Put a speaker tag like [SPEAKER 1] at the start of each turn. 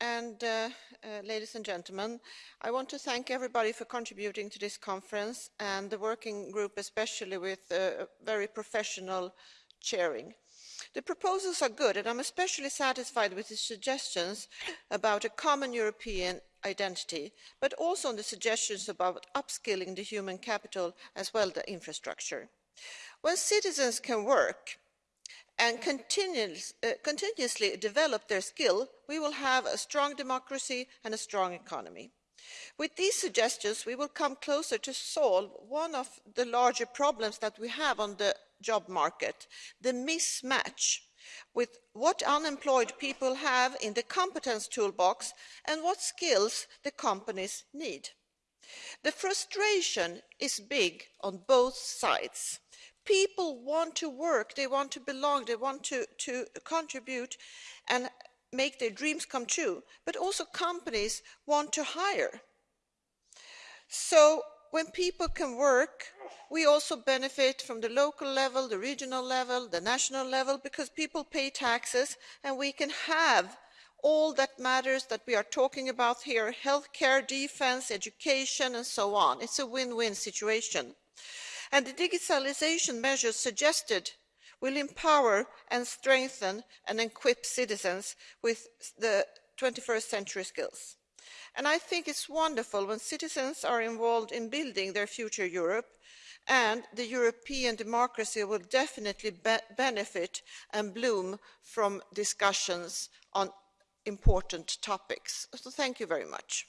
[SPEAKER 1] and uh, uh, ladies and gentlemen. I want to thank everybody for contributing to this conference and the working group especially with uh, very professional chairing. The proposals are good and I'm especially satisfied with the suggestions about a common European identity, but also on the suggestions about upskilling the human capital as well as the infrastructure. When citizens can work, and uh, continuously develop their skill, we will have a strong democracy and a strong economy. With these suggestions, we will come closer to solve one of the larger problems that we have on the job market, the mismatch with what unemployed people have in the competence toolbox and what skills the companies need. The frustration is big on both sides people want to work, they want to belong, they want to, to contribute and make their dreams come true, but also companies want to hire. So when people can work, we also benefit from the local level, the regional level, the national level, because people pay taxes and we can have all that matters that we are talking about here, healthcare, defense, education, and so on. It's a win-win situation and the digitalisation measures suggested will empower and strengthen and equip citizens with the 21st century skills. And I think it's wonderful when citizens are involved in building their future Europe and the European democracy will definitely be benefit and bloom from discussions on important topics. So thank you very much.